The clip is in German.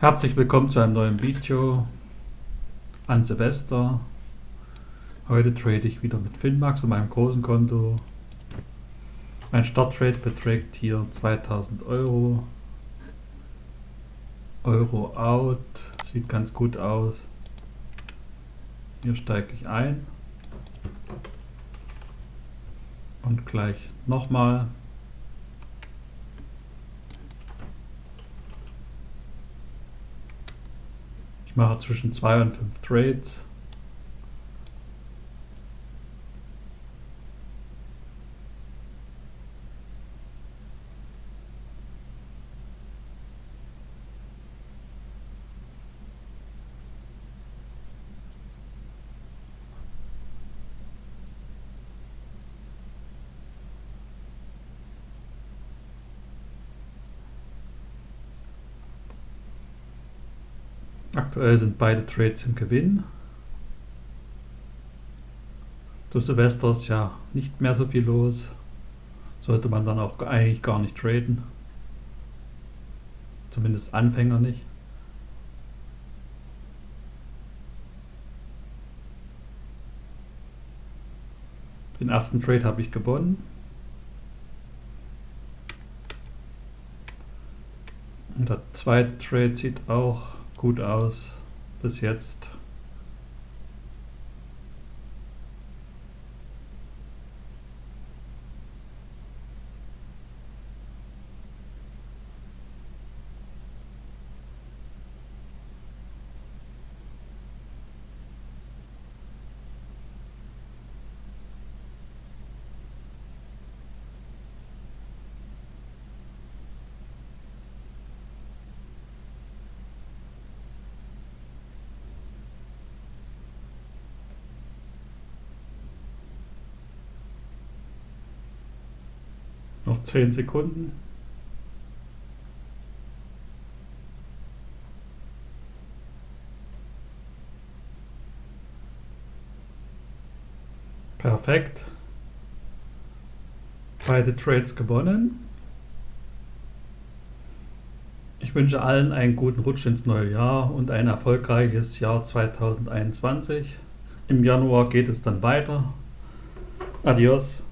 Herzlich willkommen zu einem neuen Video an Silvester. Heute trade ich wieder mit Finmax und meinem großen Konto. Mein Starttrade beträgt hier 2000 Euro. Euro out, sieht ganz gut aus. Hier steige ich ein. Und gleich nochmal mache zwischen 2 und 5 Trades. Aktuell sind beide Trades im Gewinn. Zu Silvester ist ja nicht mehr so viel los. Sollte man dann auch eigentlich gar nicht traden. Zumindest Anfänger nicht. Den ersten Trade habe ich gewonnen. Und der zweite Trade sieht auch gut aus bis jetzt. Noch 10 Sekunden. Perfekt. Beide Trades gewonnen. Ich wünsche allen einen guten Rutsch ins neue Jahr und ein erfolgreiches Jahr 2021. Im Januar geht es dann weiter. Adios.